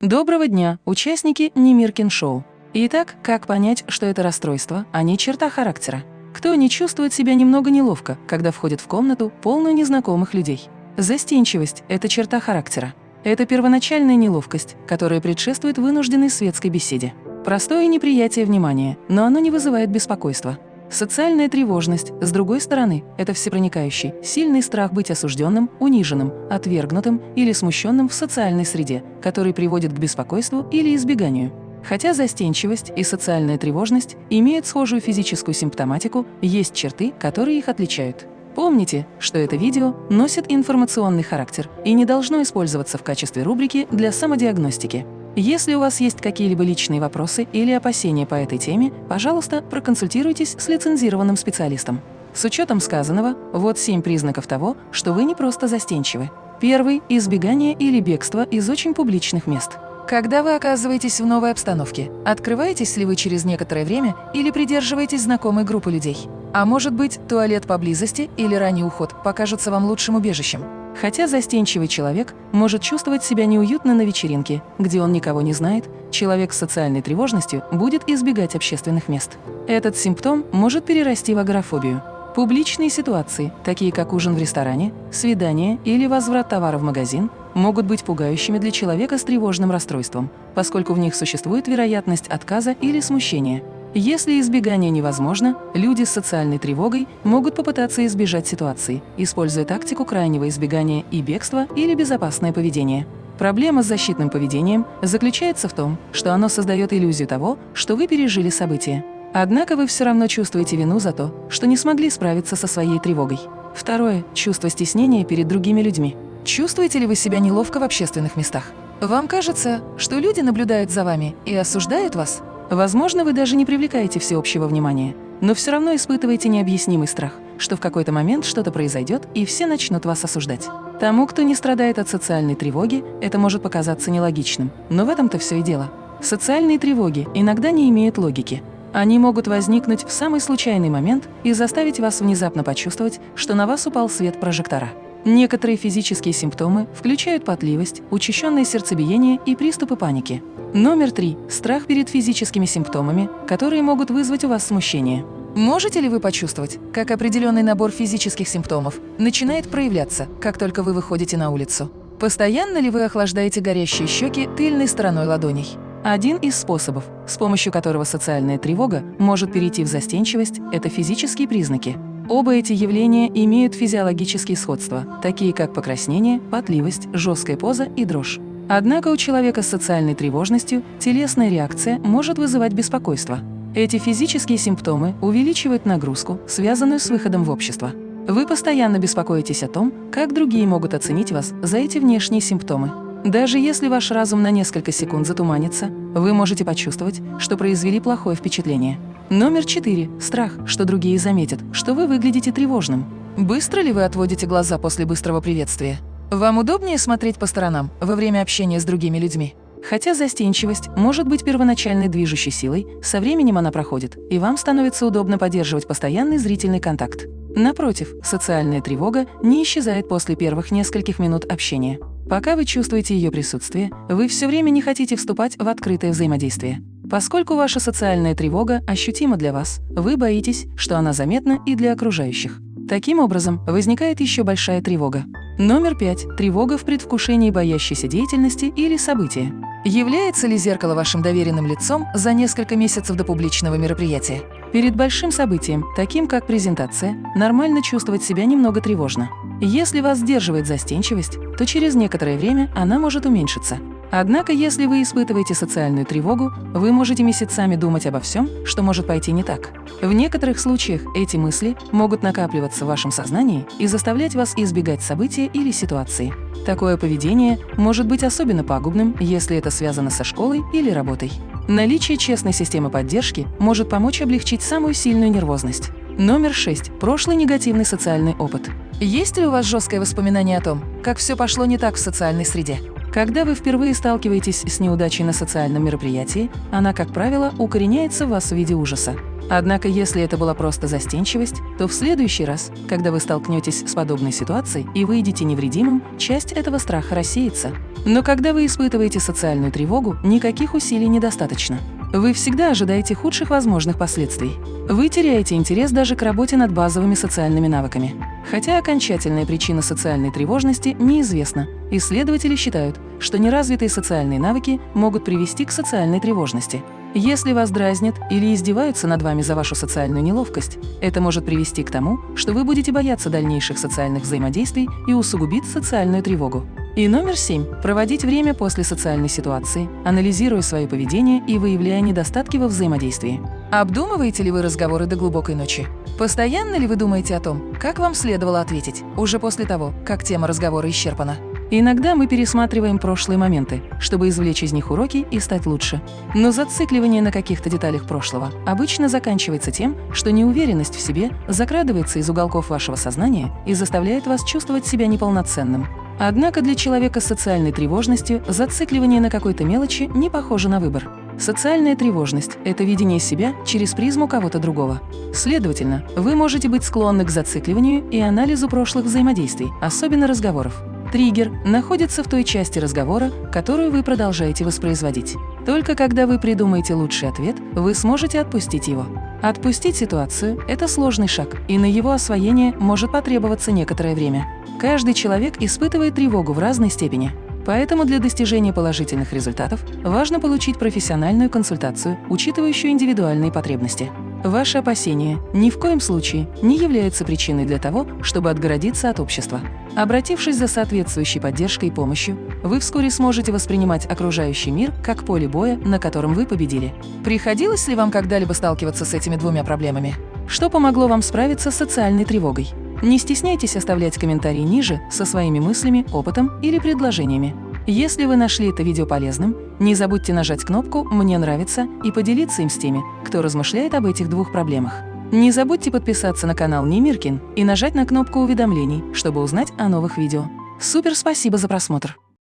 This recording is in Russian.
Доброго дня, участники Немиркин шоу. Итак, как понять, что это расстройство, а не черта характера? Кто не чувствует себя немного неловко, когда входит в комнату, полную незнакомых людей? Застенчивость – это черта характера. Это первоначальная неловкость, которая предшествует вынужденной светской беседе. Простое неприятие внимания, но оно не вызывает беспокойства. Социальная тревожность, с другой стороны, это всепроникающий, сильный страх быть осужденным, униженным, отвергнутым или смущенным в социальной среде, который приводит к беспокойству или избеганию. Хотя застенчивость и социальная тревожность имеют схожую физическую симптоматику, есть черты, которые их отличают. Помните, что это видео носит информационный характер и не должно использоваться в качестве рубрики для самодиагностики. Если у вас есть какие-либо личные вопросы или опасения по этой теме, пожалуйста, проконсультируйтесь с лицензированным специалистом. С учетом сказанного, вот семь признаков того, что вы не просто застенчивы. Первый – избегание или бегство из очень публичных мест. Когда вы оказываетесь в новой обстановке, открываетесь ли вы через некоторое время или придерживаетесь знакомой группы людей? А может быть, туалет поблизости или ранний уход покажутся вам лучшим убежищем? Хотя застенчивый человек может чувствовать себя неуютно на вечеринке, где он никого не знает, человек с социальной тревожностью будет избегать общественных мест. Этот симптом может перерасти в агорафобию. Публичные ситуации, такие как ужин в ресторане, свидание или возврат товара в магазин, могут быть пугающими для человека с тревожным расстройством, поскольку в них существует вероятность отказа или смущения. Если избегание невозможно, люди с социальной тревогой могут попытаться избежать ситуации, используя тактику крайнего избегания и бегства или безопасное поведение. Проблема с защитным поведением заключается в том, что оно создает иллюзию того, что вы пережили событие. Однако вы все равно чувствуете вину за то, что не смогли справиться со своей тревогой. Второе – чувство стеснения перед другими людьми. Чувствуете ли вы себя неловко в общественных местах? Вам кажется, что люди наблюдают за вами и осуждают вас? Возможно, вы даже не привлекаете всеобщего внимания, но все равно испытываете необъяснимый страх, что в какой-то момент что-то произойдет, и все начнут вас осуждать. Тому, кто не страдает от социальной тревоги, это может показаться нелогичным, но в этом-то все и дело. Социальные тревоги иногда не имеют логики. Они могут возникнуть в самый случайный момент и заставить вас внезапно почувствовать, что на вас упал свет прожектора. Некоторые физические симптомы включают потливость, учащенное сердцебиение и приступы паники. Номер три – страх перед физическими симптомами, которые могут вызвать у вас смущение. Можете ли вы почувствовать, как определенный набор физических симптомов начинает проявляться, как только вы выходите на улицу? Постоянно ли вы охлаждаете горящие щеки тыльной стороной ладоней? Один из способов, с помощью которого социальная тревога может перейти в застенчивость – это физические признаки. Оба эти явления имеют физиологические сходства, такие как покраснение, потливость, жесткая поза и дрожь. Однако у человека с социальной тревожностью телесная реакция может вызывать беспокойство. Эти физические симптомы увеличивают нагрузку, связанную с выходом в общество. Вы постоянно беспокоитесь о том, как другие могут оценить вас за эти внешние симптомы. Даже если ваш разум на несколько секунд затуманится, вы можете почувствовать, что произвели плохое впечатление. Номер четыре. Страх, что другие заметят, что вы выглядите тревожным. Быстро ли вы отводите глаза после быстрого приветствия? Вам удобнее смотреть по сторонам во время общения с другими людьми? Хотя застенчивость может быть первоначальной движущей силой, со временем она проходит, и вам становится удобно поддерживать постоянный зрительный контакт. Напротив, социальная тревога не исчезает после первых нескольких минут общения. Пока вы чувствуете ее присутствие, вы все время не хотите вступать в открытое взаимодействие. Поскольку ваша социальная тревога ощутима для вас, вы боитесь, что она заметна и для окружающих. Таким образом, возникает еще большая тревога. Номер пять. Тревога в предвкушении боящейся деятельности или события. Является ли зеркало вашим доверенным лицом за несколько месяцев до публичного мероприятия? Перед большим событием, таким как презентация, нормально чувствовать себя немного тревожно. Если вас сдерживает застенчивость, то через некоторое время она может уменьшиться. Однако, если вы испытываете социальную тревогу, вы можете месяцами думать обо всем, что может пойти не так. В некоторых случаях эти мысли могут накапливаться в вашем сознании и заставлять вас избегать события или ситуации. Такое поведение может быть особенно пагубным, если это связано со школой или работой. Наличие честной системы поддержки может помочь облегчить самую сильную нервозность. Номер 6. Прошлый негативный социальный опыт. Есть ли у вас жесткое воспоминание о том, как все пошло не так в социальной среде? Когда вы впервые сталкиваетесь с неудачей на социальном мероприятии, она, как правило, укореняется в вас в виде ужаса. Однако, если это была просто застенчивость, то в следующий раз, когда вы столкнетесь с подобной ситуацией и выйдете невредимым, часть этого страха рассеется. Но когда вы испытываете социальную тревогу, никаких усилий недостаточно. Вы всегда ожидаете худших возможных последствий. Вы теряете интерес даже к работе над базовыми социальными навыками. Хотя окончательная причина социальной тревожности неизвестна, исследователи считают, что неразвитые социальные навыки могут привести к социальной тревожности. Если вас дразнят или издеваются над вами за вашу социальную неловкость, это может привести к тому, что вы будете бояться дальнейших социальных взаимодействий и усугубить социальную тревогу. И номер семь – проводить время после социальной ситуации, анализируя свое поведение и выявляя недостатки во взаимодействии. Обдумываете ли вы разговоры до глубокой ночи? Постоянно ли вы думаете о том, как вам следовало ответить, уже после того, как тема разговора исчерпана? Иногда мы пересматриваем прошлые моменты, чтобы извлечь из них уроки и стать лучше. Но зацикливание на каких-то деталях прошлого обычно заканчивается тем, что неуверенность в себе закрадывается из уголков вашего сознания и заставляет вас чувствовать себя неполноценным. Однако для человека с социальной тревожностью зацикливание на какой-то мелочи не похоже на выбор. Социальная тревожность – это видение себя через призму кого-то другого. Следовательно, вы можете быть склонны к зацикливанию и анализу прошлых взаимодействий, особенно разговоров. Триггер находится в той части разговора, которую вы продолжаете воспроизводить. Только когда вы придумаете лучший ответ, вы сможете отпустить его. Отпустить ситуацию – это сложный шаг, и на его освоение может потребоваться некоторое время. Каждый человек испытывает тревогу в разной степени. Поэтому для достижения положительных результатов важно получить профессиональную консультацию, учитывающую индивидуальные потребности. Ваши опасения ни в коем случае не являются причиной для того, чтобы отгородиться от общества. Обратившись за соответствующей поддержкой и помощью, вы вскоре сможете воспринимать окружающий мир как поле боя, на котором вы победили. Приходилось ли вам когда-либо сталкиваться с этими двумя проблемами? Что помогло вам справиться с социальной тревогой? Не стесняйтесь оставлять комментарии ниже со своими мыслями, опытом или предложениями. Если вы нашли это видео полезным, не забудьте нажать кнопку «Мне нравится» и поделиться им с теми, кто размышляет об этих двух проблемах. Не забудьте подписаться на канал Немиркин и нажать на кнопку уведомлений, чтобы узнать о новых видео. Супер спасибо за просмотр!